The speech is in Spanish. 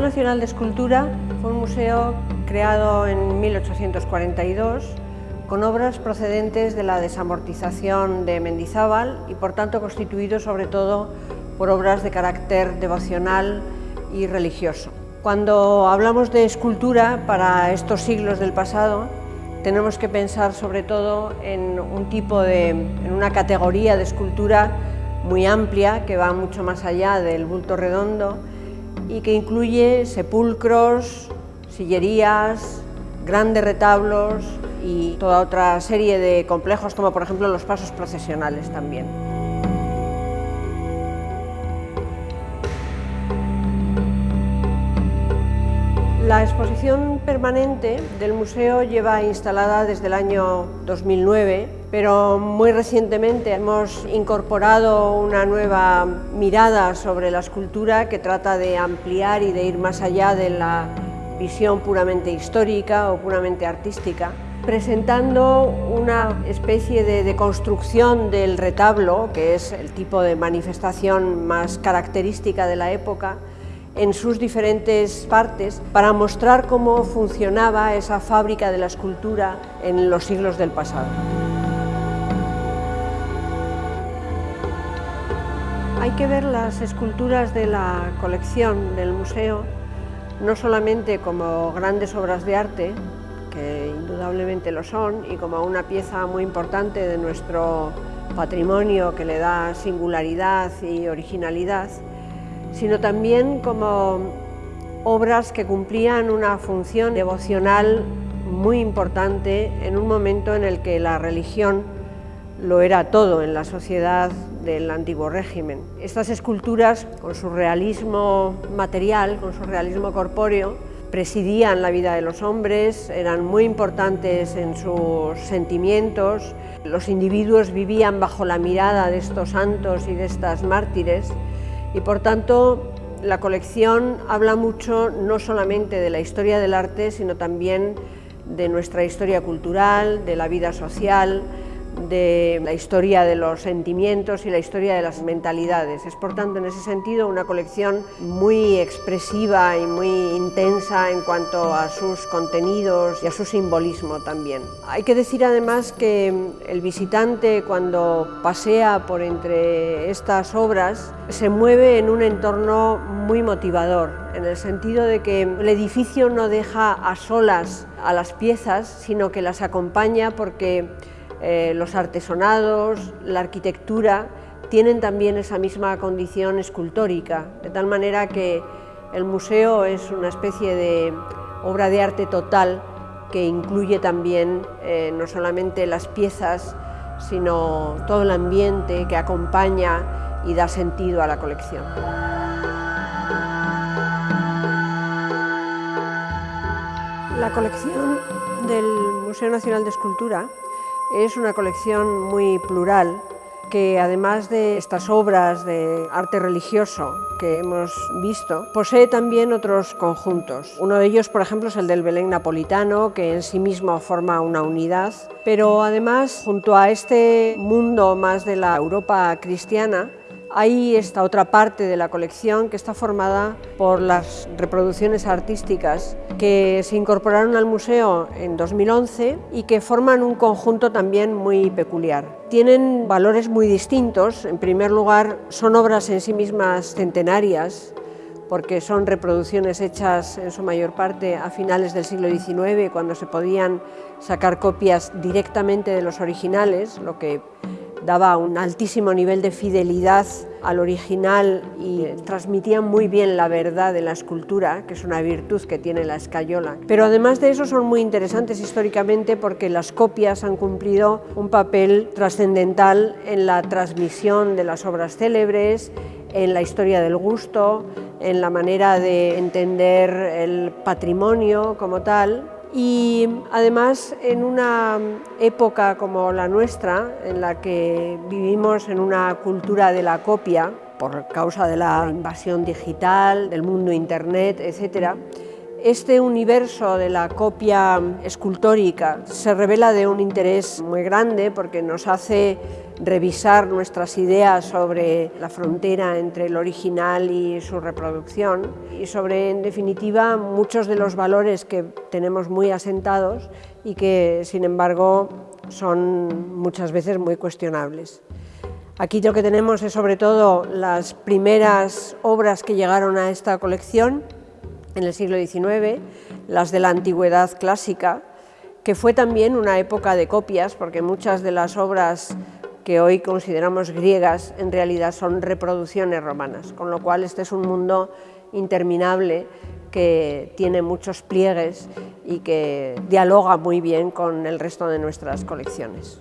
Nacional de Escultura fue un museo creado en 1842 con obras procedentes de la desamortización de Mendizábal y por tanto constituido sobre todo por obras de carácter devocional y religioso. Cuando hablamos de escultura para estos siglos del pasado, tenemos que pensar sobre todo en un tipo de, en una categoría de escultura muy amplia que va mucho más allá del bulto redondo y que incluye sepulcros, sillerías, grandes retablos y toda otra serie de complejos como por ejemplo los pasos procesionales también. La exposición permanente del museo lleva instalada desde el año 2009, pero muy recientemente hemos incorporado una nueva mirada sobre la escultura que trata de ampliar y de ir más allá de la visión puramente histórica o puramente artística, presentando una especie de, de construcción del retablo, que es el tipo de manifestación más característica de la época, en sus diferentes partes para mostrar cómo funcionaba esa fábrica de la escultura en los siglos del pasado. Hay que ver las esculturas de la colección del museo no solamente como grandes obras de arte, que indudablemente lo son, y como una pieza muy importante de nuestro patrimonio que le da singularidad y originalidad, sino también como obras que cumplían una función devocional muy importante en un momento en el que la religión lo era todo en la sociedad del antiguo régimen. Estas esculturas, con su realismo material, con su realismo corpóreo, presidían la vida de los hombres, eran muy importantes en sus sentimientos, los individuos vivían bajo la mirada de estos santos y de estas mártires y por tanto la colección habla mucho no solamente de la historia del arte, sino también de nuestra historia cultural, de la vida social, de la historia de los sentimientos y la historia de las mentalidades. Es por tanto en ese sentido una colección muy expresiva y muy intensa en cuanto a sus contenidos y a su simbolismo también. Hay que decir además que el visitante cuando pasea por entre estas obras se mueve en un entorno muy motivador, en el sentido de que el edificio no deja a solas a las piezas, sino que las acompaña porque eh, los artesonados, la arquitectura, tienen también esa misma condición escultórica, de tal manera que el museo es una especie de obra de arte total que incluye también eh, no solamente las piezas, sino todo el ambiente que acompaña y da sentido a la colección. La colección del Museo Nacional de Escultura es una colección muy plural que además de estas obras de arte religioso que hemos visto, posee también otros conjuntos. Uno de ellos, por ejemplo, es el del Belén napolitano, que en sí mismo forma una unidad, pero además, junto a este mundo más de la Europa cristiana, hay esta otra parte de la colección que está formada por las reproducciones artísticas que se incorporaron al museo en 2011 y que forman un conjunto también muy peculiar. Tienen valores muy distintos. En primer lugar, son obras en sí mismas centenarias, porque son reproducciones hechas en su mayor parte a finales del siglo XIX, cuando se podían sacar copias directamente de los originales, lo que daba un altísimo nivel de fidelidad al original y transmitía muy bien la verdad de la escultura, que es una virtud que tiene la escayola. Pero además de eso son muy interesantes históricamente porque las copias han cumplido un papel trascendental en la transmisión de las obras célebres, en la historia del gusto, en la manera de entender el patrimonio como tal y además en una época como la nuestra, en la que vivimos en una cultura de la copia, por causa de la invasión digital, del mundo internet, etc., este universo de la copia escultórica se revela de un interés muy grande porque nos hace revisar nuestras ideas sobre la frontera entre el original y su reproducción y sobre, en definitiva, muchos de los valores que tenemos muy asentados y que, sin embargo, son muchas veces muy cuestionables. Aquí lo que tenemos es sobre todo las primeras obras que llegaron a esta colección en el siglo XIX, las de la antigüedad clásica, que fue también una época de copias, porque muchas de las obras que hoy consideramos griegas en realidad son reproducciones romanas, con lo cual este es un mundo interminable que tiene muchos pliegues y que dialoga muy bien con el resto de nuestras colecciones.